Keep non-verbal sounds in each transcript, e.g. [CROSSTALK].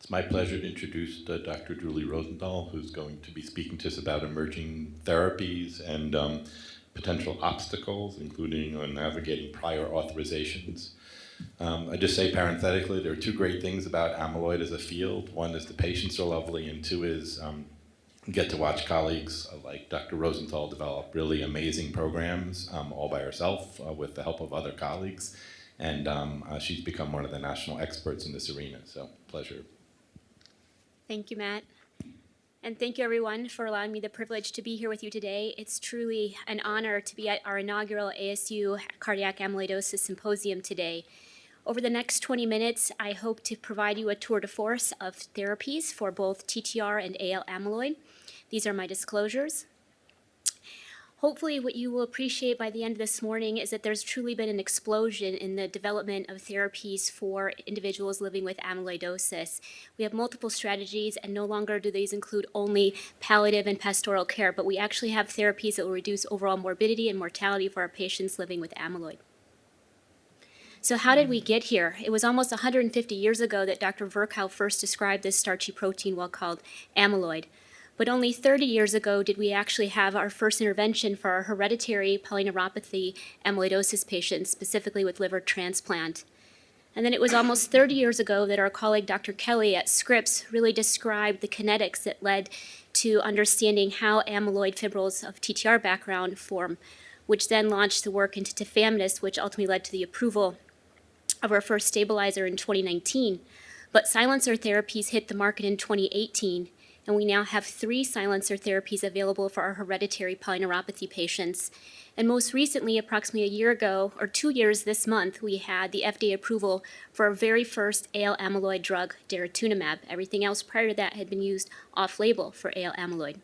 It's my pleasure to introduce uh, Dr. Julie Rosenthal, who's going to be speaking to us about emerging therapies and um, potential obstacles, including on navigating prior authorizations. Um, I just say parenthetically, there are two great things about amyloid as a field. One is the patients are lovely, and two is um, get to watch colleagues uh, like Dr. Rosenthal develop really amazing programs um, all by herself uh, with the help of other colleagues. And um, uh, she's become one of the national experts in this arena, so pleasure. Thank you, Matt. And thank you, everyone, for allowing me the privilege to be here with you today. It's truly an honor to be at our inaugural ASU Cardiac Amyloidosis Symposium today. Over the next 20 minutes, I hope to provide you a tour de force of therapies for both TTR and AL amyloid. These are my disclosures. Hopefully what you will appreciate by the end of this morning is that there's truly been an explosion in the development of therapies for individuals living with amyloidosis. We have multiple strategies and no longer do these include only palliative and pastoral care, but we actually have therapies that will reduce overall morbidity and mortality for our patients living with amyloid. So how did we get here? It was almost 150 years ago that Dr. Virchow first described this starchy protein well called amyloid. But only 30 years ago did we actually have our first intervention for our hereditary polyneuropathy amyloidosis patients, specifically with liver transplant. And then it was almost 30 years ago that our colleague Dr. Kelly at Scripps really described the kinetics that led to understanding how amyloid fibrils of TTR background form, which then launched the work into tafamidis, which ultimately led to the approval of our first stabilizer in 2019. But silencer therapies hit the market in 2018, and we now have three silencer therapies available for our hereditary polyneuropathy patients. And most recently, approximately a year ago, or two years this month, we had the FDA approval for our very first AL amyloid drug, daratumumab. Everything else prior to that had been used off-label for AL amyloid.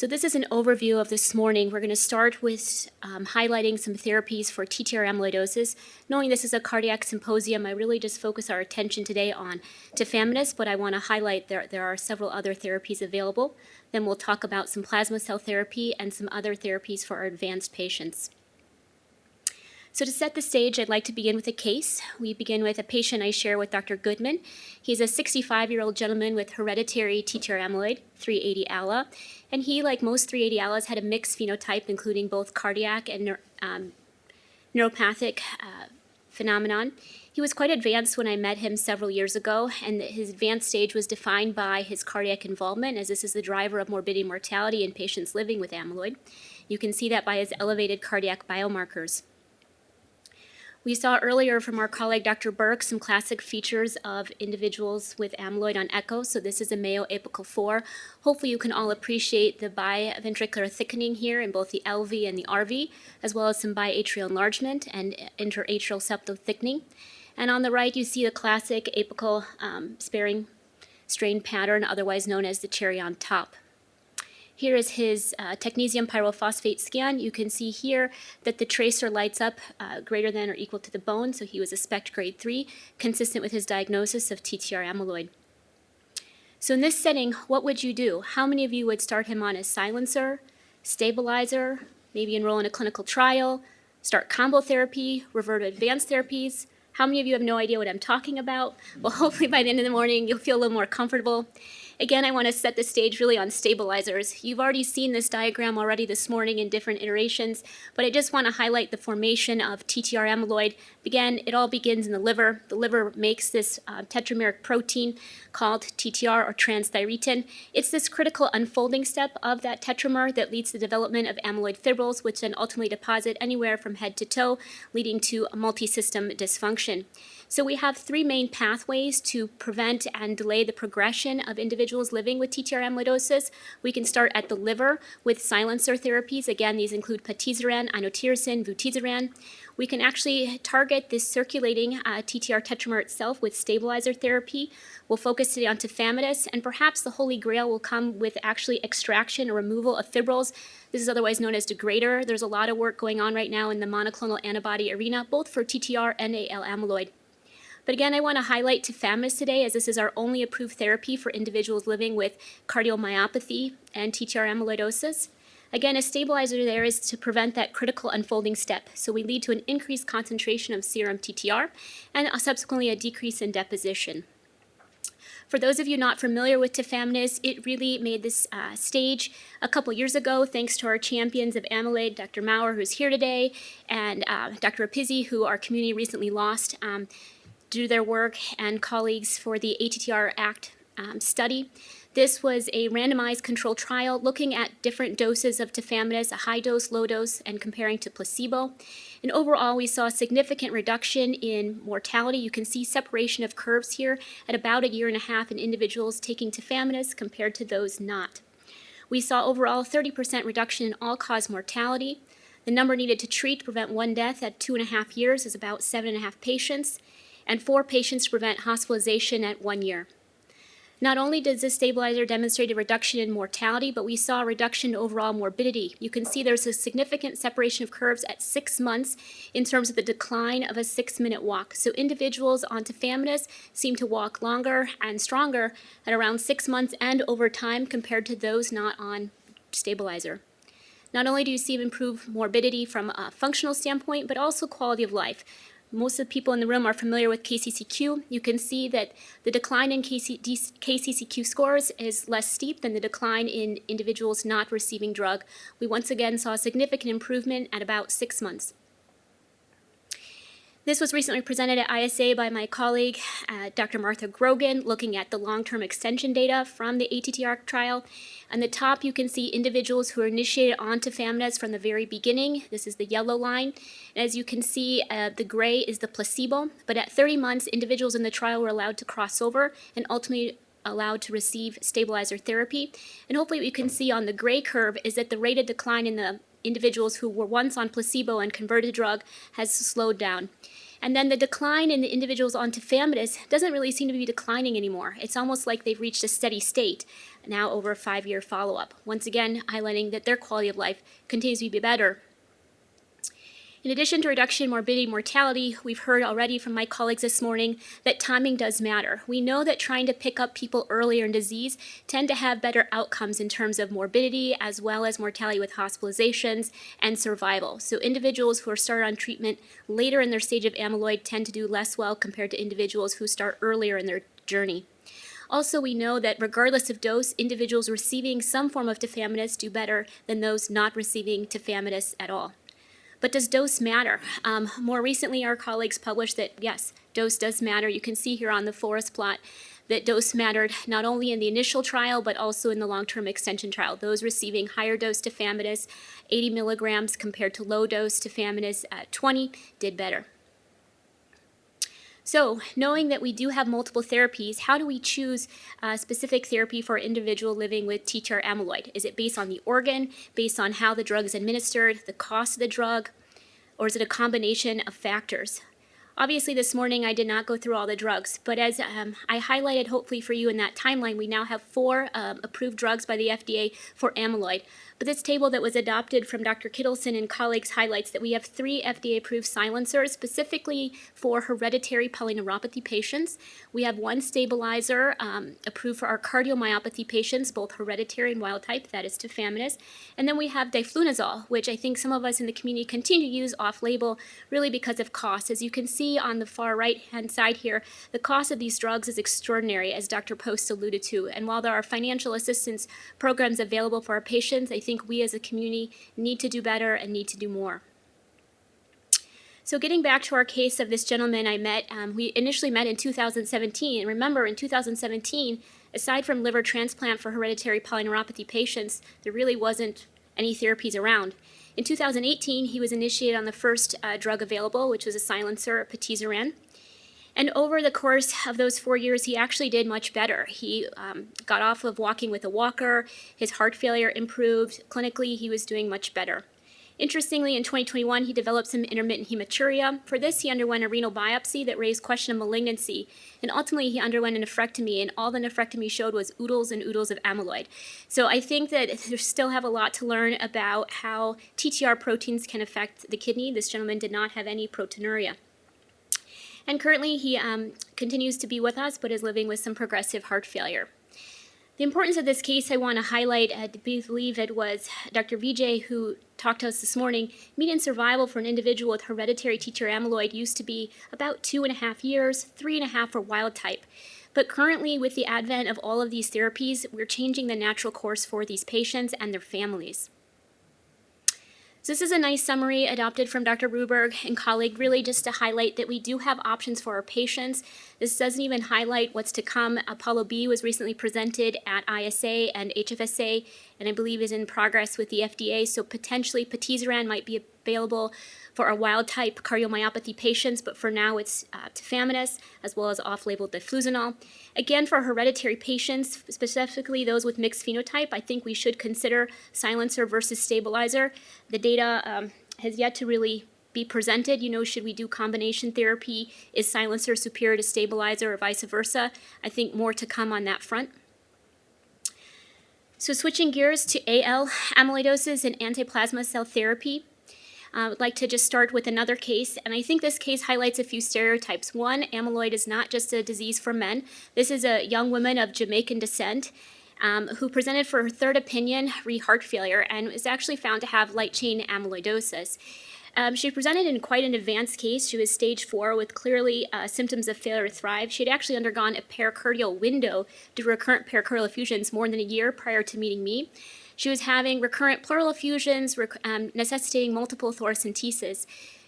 So this is an overview of this morning. We're going to start with um, highlighting some therapies for TTR amyloidosis. Knowing this is a cardiac symposium, I really just focus our attention today on tafamidis, but I want to highlight there, there are several other therapies available. Then we'll talk about some plasma cell therapy and some other therapies for our advanced patients. So to set the stage, I'd like to begin with a case. We begin with a patient I share with Dr. Goodman. He's a 65-year-old gentleman with hereditary TTR amyloid, 380 ALA, and he, like most 380 ALAs, had a mixed phenotype, including both cardiac and um, neuropathic uh, phenomenon. He was quite advanced when I met him several years ago, and his advanced stage was defined by his cardiac involvement, as this is the driver of morbidity and mortality in patients living with amyloid. You can see that by his elevated cardiac biomarkers. We saw earlier from our colleague Dr. Burke some classic features of individuals with amyloid on echo. So this is a Mayo apical 4. Hopefully you can all appreciate the biventricular thickening here in both the LV and the RV, as well as some biatrial enlargement and interatrial septal thickening. And on the right you see the classic apical um, sparing strain pattern, otherwise known as the cherry on top. Here is his uh, technetium pyrophosphate scan. You can see here that the tracer lights up uh, greater than or equal to the bone, so he was a SPECT grade 3, consistent with his diagnosis of TTR amyloid. So in this setting, what would you do? How many of you would start him on a silencer, stabilizer, maybe enroll in a clinical trial, start combo therapy, revert to advanced therapies? How many of you have no idea what I'm talking about? Well, [LAUGHS] hopefully by the end of the morning, you'll feel a little more comfortable. Again, I want to set the stage really on stabilizers. You've already seen this diagram already this morning in different iterations, but I just want to highlight the formation of TTR amyloid. Again, it all begins in the liver. The liver makes this uh, tetrameric protein called TTR or transthyretin. It's this critical unfolding step of that tetramer that leads to the development of amyloid fibrils, which then ultimately deposit anywhere from head to toe, leading to a multi-system dysfunction. So we have three main pathways to prevent and delay the progression of individuals living with TTR amyloidosis. We can start at the liver with silencer therapies. Again, these include patisiran, inotersen, vutrisiran. We can actually target this circulating uh, TTR tetramer itself with stabilizer therapy. We'll focus today on tafamidis, and perhaps the holy grail will come with actually extraction or removal of fibrils. This is otherwise known as degrader. There's a lot of work going on right now in the monoclonal antibody arena, both for TTR and AL amyloid. But again, I want to highlight tafamidis today as this is our only approved therapy for individuals living with cardiomyopathy and TTR amyloidosis. Again, a stabilizer there is to prevent that critical unfolding step, so we lead to an increased concentration of serum TTR and subsequently a decrease in deposition. For those of you not familiar with tafamidis, it really made this uh, stage a couple years ago thanks to our champions of amyloid, Dr. Maurer, who's here today, and uh, Dr. Rapezzi, who our community recently lost um, to their work, and colleagues for the ATTR ACT um, study. This was a randomized controlled trial looking at different doses of tafamidis, a high dose, low dose, and comparing to placebo. And overall, we saw a significant reduction in mortality. You can see separation of curves here at about a year and a half in individuals taking tafamidis compared to those not. We saw overall 30% reduction in all-cause mortality. The number needed to treat to prevent one death at two and a half years is about seven and a half patients, and four patients to prevent hospitalization at one year. Not only does this stabilizer demonstrate a reduction in mortality, but we saw a reduction in overall morbidity. You can see there's a significant separation of curves at six months in terms of the decline of a six-minute walk. So individuals on tafamidis seem to walk longer and stronger at around six months and over time compared to those not on stabilizer. Not only do you see improved morbidity from a functional standpoint, but also quality of life most of the people in the room are familiar with KCCQ. You can see that the decline in KC, KCCQ scores is less steep than the decline in individuals not receiving drug. We once again saw a significant improvement at about six months. This was recently presented at ISA by my colleague, uh, Dr. Martha Grogan, looking at the long-term extension data from the ATTR trial. On the top, you can see individuals who are initiated onto tafamidis from the very beginning. This is the yellow line. And as you can see, uh, the gray is the placebo. But at 30 months, individuals in the trial were allowed to cross over and ultimately allowed to receive stabilizer therapy. And hopefully what you can see on the gray curve is that the rate of decline in the individuals who were once on placebo and converted drug has slowed down. And then the decline in the individuals on tafamidis doesn't really seem to be declining anymore. It's almost like they've reached a steady state now over a five-year follow-up. Once again, highlighting that their quality of life continues to be better in addition to reduction in morbidity and mortality, we've heard already from my colleagues this morning that timing does matter. We know that trying to pick up people earlier in disease tend to have better outcomes in terms of morbidity as well as mortality with hospitalizations and survival. So individuals who are started on treatment later in their stage of amyloid tend to do less well compared to individuals who start earlier in their journey. Also, we know that regardless of dose, individuals receiving some form of tafamidis do better than those not receiving tafamidis at all. But does dose matter? Um, more recently, our colleagues published that, yes, dose does matter. You can see here on the forest plot that dose mattered not only in the initial trial, but also in the long-term extension trial. Those receiving higher dose tafamidis, 80 milligrams compared to low dose tafamidis at 20, did better. So knowing that we do have multiple therapies, how do we choose a specific therapy for an individual living with TTR amyloid? Is it based on the organ, based on how the drug is administered, the cost of the drug, or is it a combination of factors? Obviously, this morning I did not go through all the drugs, but as um, I highlighted hopefully for you in that timeline, we now have four um, approved drugs by the FDA for amyloid. But this table that was adopted from Dr. Kittleson and colleagues highlights that we have three FDA-approved silencers specifically for hereditary polyneuropathy patients. We have one stabilizer um, approved for our cardiomyopathy patients, both hereditary and wild type, that is tafamidis. And then we have diflunisal, which I think some of us in the community continue to use off-label really because of cost. As you can see on the far right-hand side here, the cost of these drugs is extraordinary, as Dr. Post alluded to. And while there are financial assistance programs available for our patients, I think think we as a community need to do better and need to do more. So getting back to our case of this gentleman I met, um, we initially met in 2017. And remember, in 2017, aside from liver transplant for hereditary polyneuropathy patients, there really wasn't any therapies around. In 2018, he was initiated on the first uh, drug available, which was a silencer, patisiran. And over the course of those four years, he actually did much better. He um, got off of walking with a walker, his heart failure improved, clinically he was doing much better. Interestingly, in 2021, he developed some intermittent hematuria. For this, he underwent a renal biopsy that raised question of malignancy, and ultimately he underwent a nephrectomy, and all the nephrectomy showed was oodles and oodles of amyloid. So I think that they still have a lot to learn about how TTR proteins can affect the kidney. This gentleman did not have any proteinuria. And currently he um, continues to be with us, but is living with some progressive heart failure. The importance of this case I want to highlight, I believe it was Dr. Vijay who talked to us this morning. Median survival for an individual with hereditary TTR amyloid used to be about two and a half years, three and a half for wild type. But currently, with the advent of all of these therapies, we're changing the natural course for these patients and their families. So this is a nice summary adopted from Dr. Ruberg and colleague, really just to highlight that we do have options for our patients. This doesn't even highlight what's to come. Apollo B was recently presented at ISA and HFSA, and I believe is in progress with the FDA, so potentially patisiran might be available for our wild-type cardiomyopathy patients, but for now it's uh, tafamidis, as well as off-label diflunisal. Again, for hereditary patients, specifically those with mixed phenotype, I think we should consider silencer versus stabilizer. The data um, has yet to really be presented. You know, should we do combination therapy? Is silencer superior to stabilizer or vice versa? I think more to come on that front. So switching gears to AL amyloidosis and antiplasma cell therapy. I would like to just start with another case, and I think this case highlights a few stereotypes. One, amyloid is not just a disease for men. This is a young woman of Jamaican descent um, who presented for her third opinion re heart failure and was actually found to have light chain amyloidosis. Um, she presented in quite an advanced case. She was stage four with clearly uh, symptoms of failure to thrive. She had actually undergone a pericardial window due to recurrent pericardial effusions more than a year prior to meeting me. She was having recurrent pleural effusions, rec um, necessitating multiple thoracentesis.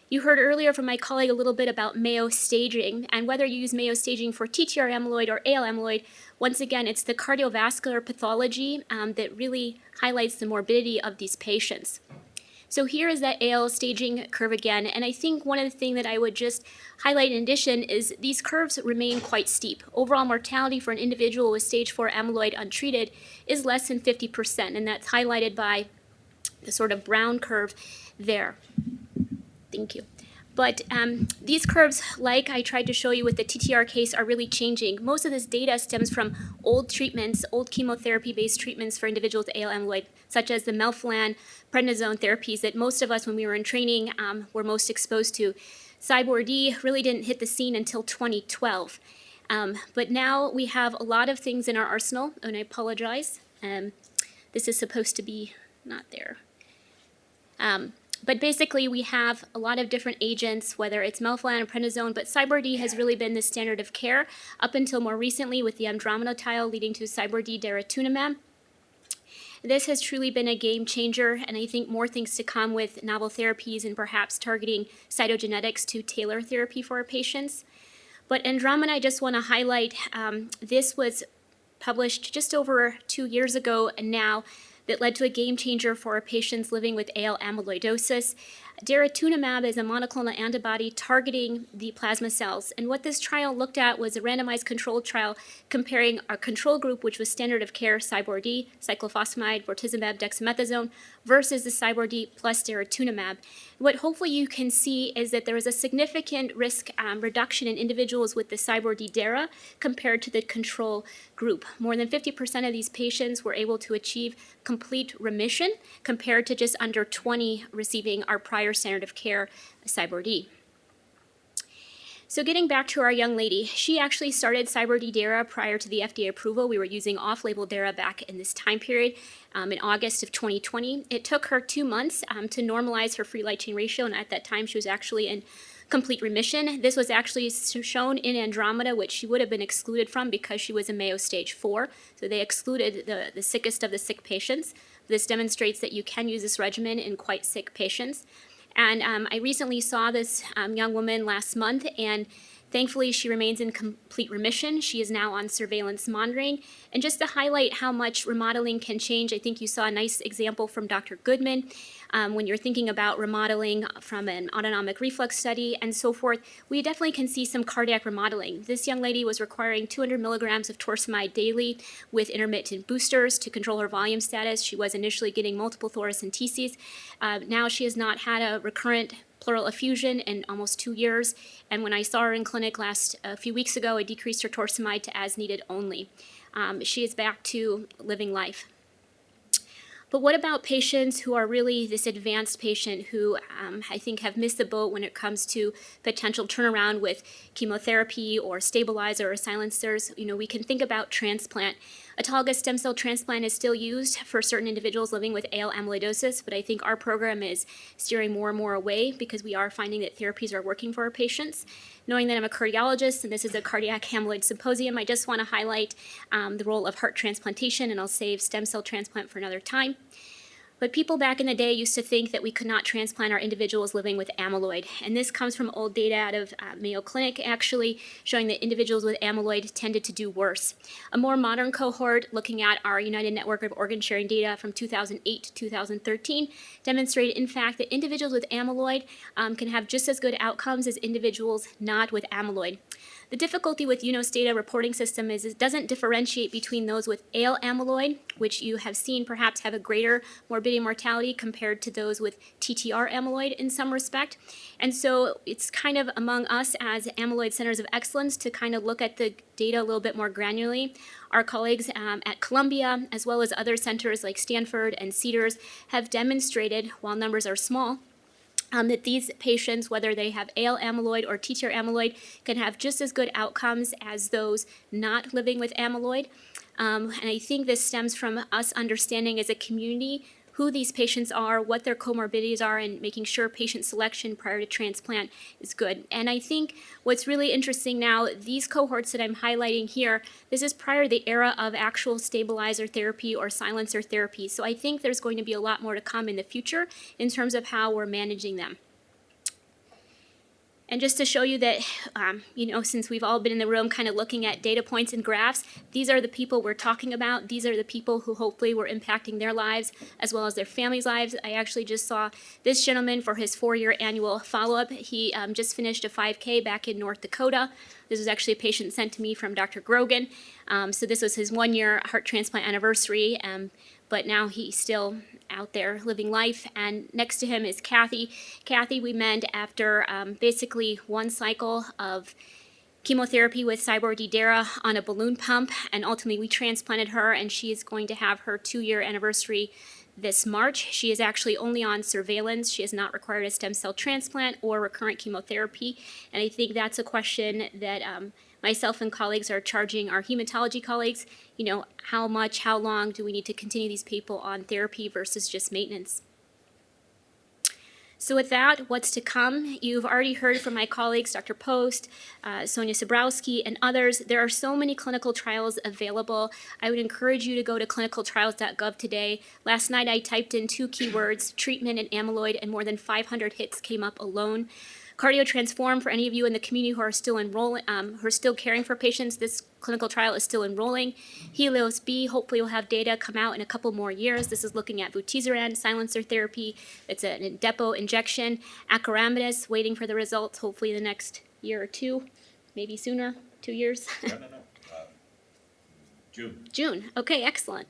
You heard earlier from my colleague a little bit about Mayo staging, and whether you use Mayo staging for TTR amyloid or AL amyloid, once again, it's the cardiovascular pathology um, that really highlights the morbidity of these patients. So here is that AL staging curve again, and I think one of the things that I would just highlight in addition is these curves remain quite steep. Overall mortality for an individual with stage 4 amyloid untreated is less than 50%, and that's highlighted by the sort of brown curve there. Thank you. But um, these curves, like I tried to show you with the TTR case, are really changing. Most of this data stems from old treatments, old chemotherapy-based treatments for individuals with AL amyloid, such as the melphalan, prednisone therapies that most of us, when we were in training, um, were most exposed to. CyBorD really didn't hit the scene until 2012. Um, but now we have a lot of things in our arsenal, and I apologize. Um, this is supposed to be not there. Um, but basically, we have a lot of different agents, whether it's melphalan or prednisone, but CyBorD has really been the standard of care up until more recently with the Andromeda leading to CyBorD daratumumab. This has truly been a game changer, and I think more things to come with novel therapies and perhaps targeting cytogenetics to tailor therapy for our patients. But Andromeda, I just want to highlight, um, this was published just over two years ago and now that led to a game changer for patients living with AL amyloidosis. Daratumumab is a monoclonal antibody targeting the plasma cells. And what this trial looked at was a randomized controlled trial comparing our control group, which was standard of care CyBorD, cyclophosphamide, bortezomib, dexamethasone, versus the CyBorD plus daratumumab. What hopefully you can see is that there was a significant risk um, reduction in individuals with the CyBorD DARA compared to the control group. More than 50% of these patients were able to achieve complete remission compared to just under 20 receiving our prior standard of care, CyBorD. So getting back to our young lady, she actually started CyBorD DARA prior to the FDA approval. We were using off-label DARA back in this time period um, in August of 2020. It took her two months um, to normalize her free light chain ratio, and at that time she was actually in complete remission. This was actually shown in Andromeda, which she would have been excluded from because she was a Mayo stage 4. So they excluded the, the sickest of the sick patients. This demonstrates that you can use this regimen in quite sick patients. And um, I recently saw this um, young woman last month, and thankfully she remains in complete remission. She is now on surveillance monitoring. And just to highlight how much remodeling can change, I think you saw a nice example from Dr. Goodman um, when you're thinking about remodeling from an autonomic reflex study and so forth, we definitely can see some cardiac remodeling. This young lady was requiring 200 milligrams of torsemide daily with intermittent boosters to control her volume status. She was initially getting multiple thoracenteses. Uh, now she has not had a recurrent pleural effusion in almost two years. And when I saw her in clinic last a few weeks ago, I decreased her torsemide to as needed only. Um, she is back to living life. But what about patients who are really this advanced patient who um, I think have missed the boat when it comes to potential turnaround with chemotherapy or stabilizer or silencers? You know, we can think about transplant. Autologous stem cell transplant is still used for certain individuals living with AL amyloidosis, but I think our program is steering more and more away because we are finding that therapies are working for our patients. Knowing that I'm a cardiologist and this is a cardiac amyloid symposium, I just want to highlight um, the role of heart transplantation, and I'll save stem cell transplant for another time. But people back in the day used to think that we could not transplant our individuals living with amyloid. And this comes from old data out of uh, Mayo Clinic, actually, showing that individuals with amyloid tended to do worse. A more modern cohort, looking at our United Network of Organ Sharing data from 2008 to 2013, demonstrated, in fact, that individuals with amyloid um, can have just as good outcomes as individuals not with amyloid. The difficulty with UNOS data reporting system is it doesn't differentiate between those with AL amyloid, which you have seen perhaps have a greater morbidity and mortality compared to those with TTR amyloid in some respect. And so it's kind of among us as amyloid centers of excellence to kind of look at the data a little bit more granularly. Our colleagues um, at Columbia, as well as other centers like Stanford and Cedars, have demonstrated, while numbers are small, um, that these patients, whether they have AL amyloid or TTR amyloid, can have just as good outcomes as those not living with amyloid. Um, and I think this stems from us understanding as a community who these patients are, what their comorbidities are, and making sure patient selection prior to transplant is good. And I think what's really interesting now, these cohorts that I'm highlighting here, this is prior to the era of actual stabilizer therapy or silencer therapy. So I think there's going to be a lot more to come in the future in terms of how we're managing them. And just to show you that, um, you know, since we've all been in the room kind of looking at data points and graphs, these are the people we're talking about. These are the people who hopefully were impacting their lives as well as their families' lives. I actually just saw this gentleman for his four-year annual follow-up. He um, just finished a 5K back in North Dakota. This was actually a patient sent to me from Dr. Grogan. Um, so this was his one-year heart transplant anniversary. Um, but now he's still out there living life. And next to him is Kathy. Kathy, we met after um, basically one cycle of chemotherapy with CyBorD DARA on a balloon pump, and ultimately we transplanted her, and she is going to have her two-year anniversary this March. She is actually only on surveillance. She has not required a stem cell transplant or recurrent chemotherapy, and I think that's a question that um, myself and colleagues are charging our hematology colleagues, you know, how much, how long do we need to continue these people on therapy versus just maintenance? So with that, what's to come? You've already heard from my colleagues, Dr. Post, uh, Sonia Sabrowski, and others. There are so many clinical trials available. I would encourage you to go to clinicaltrials.gov today. Last night I typed in two keywords, treatment and amyloid, and more than 500 hits came up alone. CardioTransform, for any of you in the community who are still enrolling, um, who are still caring for patients, this clinical trial is still enrolling. Helios B, hopefully will have data come out in a couple more years. This is looking at vutrisiran, silencer therapy. It's an depot injection. Acoramidis, waiting for the results, hopefully in the next year or two, maybe sooner, two years. [LAUGHS] No, no, no. Uh, June. June, okay, excellent.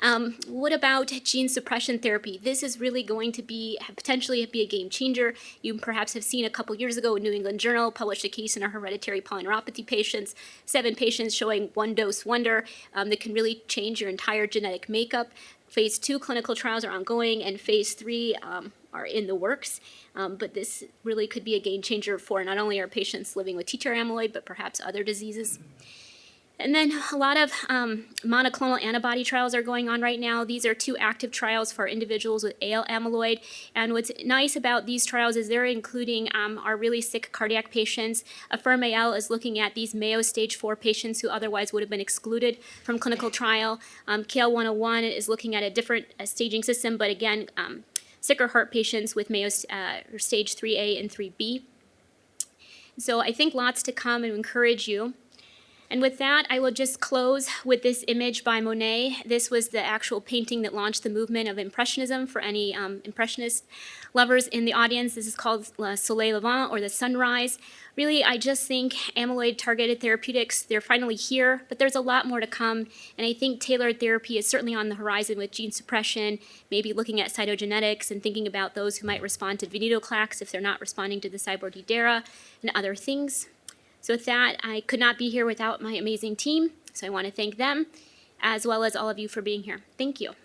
Um, what about gene suppression therapy? This is really going to be potentially be a game changer. You perhaps have seen a couple years ago, a New England Journal published a case in our hereditary polyneuropathy patients, seven patients showing one dose wonder um, that can really change your entire genetic makeup. Phase two clinical trials are ongoing, and phase three um, are in the works. Um, but this really could be a game changer for not only our patients living with TTR amyloid, but perhaps other diseases. And then a lot of um, monoclonal antibody trials are going on right now. These are two active trials for individuals with AL amyloid. And what's nice about these trials is they're including um, our really sick cardiac patients. AFFIRM-AL is looking at these Mayo stage 4 patients who otherwise would have been excluded from clinical trial. Um, CAEL-101 is looking at a different uh, staging system, but again, um, sicker heart patients with Mayo uh, stage 3A and 3B. So I think lots to come and encourage you. And with that, I will just close with this image by Monet. This was the actual painting that launched the movement of Impressionism for any um, Impressionist lovers in the audience. This is called Le Soleil Levant, or the sunrise. Really, I just think amyloid-targeted therapeutics, they're finally here, but there's a lot more to come. And I think tailored therapy is certainly on the horizon with gene suppression, maybe looking at cytogenetics and thinking about those who might respond to venetoclax if they're not responding to the CyBorD and other things. So with that, I could not be here without my amazing team, so I want to thank them, as well as all of you for being here. Thank you.